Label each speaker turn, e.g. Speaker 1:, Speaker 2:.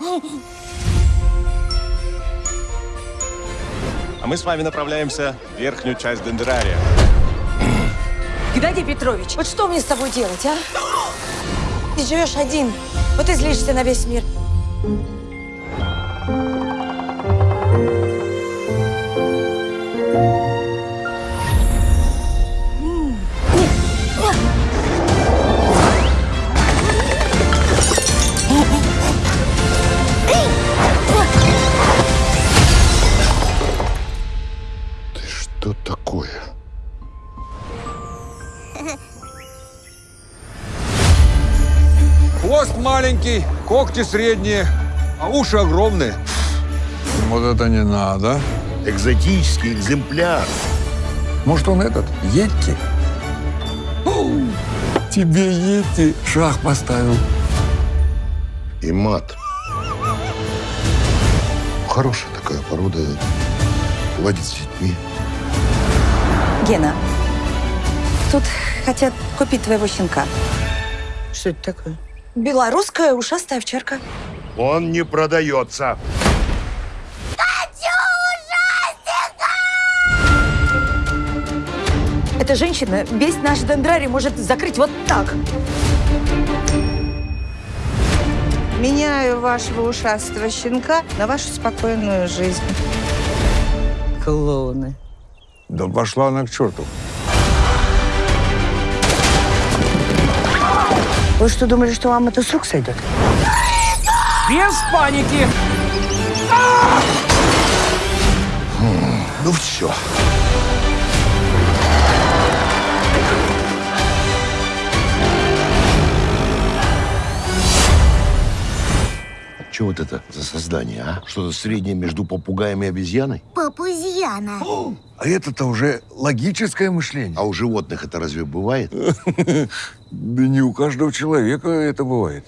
Speaker 1: А мы с вами направляемся в верхнюю часть Дендрария.
Speaker 2: Геннадий Петрович, вот что мне с тобой делать, а? Ты живешь один, вот и злишься на весь мир.
Speaker 3: Хвост маленький, когти средние, а уши огромные.
Speaker 4: Вот это не надо.
Speaker 5: Экзотический экземпляр.
Speaker 4: Может, он этот, Йетти? Оу, Тебе Йетти шах поставил.
Speaker 5: И мат. Хорошая такая порода. Ладит с детьми.
Speaker 2: Гена, тут хотят купить твоего щенка.
Speaker 6: Что это такое?
Speaker 2: Белорусская ушастая овчарка.
Speaker 5: Он не продается.
Speaker 2: Эта женщина весь наш дендрарий может закрыть вот так.
Speaker 6: Меняю вашего ушастого щенка на вашу спокойную жизнь. Клоуны.
Speaker 4: Да пошла она к черту.
Speaker 6: Вы что, думали, что вам это с рук сойдет?
Speaker 7: Без паники!
Speaker 5: Ну все. Что вот это за создание, а? Что-то среднее между попугаем и обезьяной?
Speaker 8: Папузьяна.
Speaker 4: А это-то уже логическое мышление.
Speaker 5: А у животных это разве бывает?
Speaker 4: Да не у каждого человека это бывает.